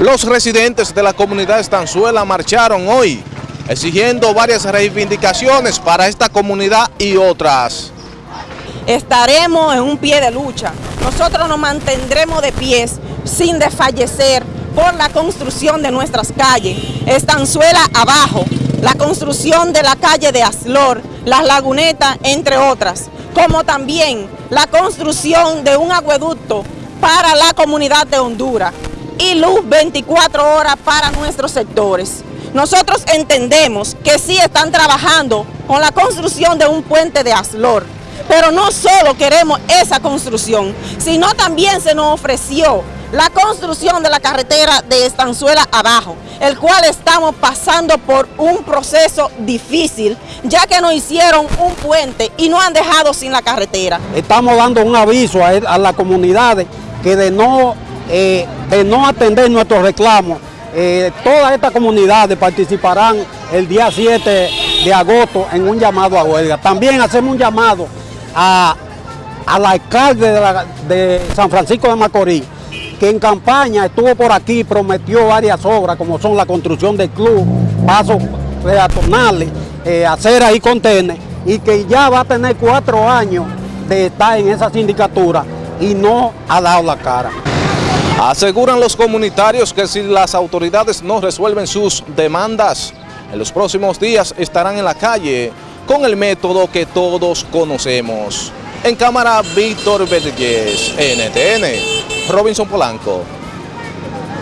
Los residentes de la comunidad Estanzuela marcharon hoy, exigiendo varias reivindicaciones para esta comunidad y otras. Estaremos en un pie de lucha. Nosotros nos mantendremos de pies sin desfallecer por la construcción de nuestras calles. Estanzuela abajo, la construcción de la calle de Aslor, las lagunetas, entre otras, como también la construcción de un acueducto para la comunidad de Honduras y luz 24 horas para nuestros sectores. Nosotros entendemos que sí están trabajando con la construcción de un puente de Aslor, pero no solo queremos esa construcción, sino también se nos ofreció la construcción de la carretera de Estanzuela abajo, el cual estamos pasando por un proceso difícil, ya que nos hicieron un puente y nos han dejado sin la carretera. Estamos dando un aviso a, a las comunidades que de no eh, de no atender nuestros reclamos, eh, todas estas comunidades participarán el día 7 de agosto en un llamado a huelga. También hacemos un llamado a, al alcalde de, San Francisco de Macorís, que en campaña estuvo por aquí, prometió varias obras, como son la construcción del club, pasos peatonales, eh, aceras y contenes, y que ya va a tener cuatro años de estar en esa sindicatura y no ha dado la cara. Aseguran los comunitarios que si las autoridades no resuelven sus demandas, en los próximos días estarán en la calle con el método que todos conocemos. En cámara, Víctor Vergés, NTN, Robinson Polanco.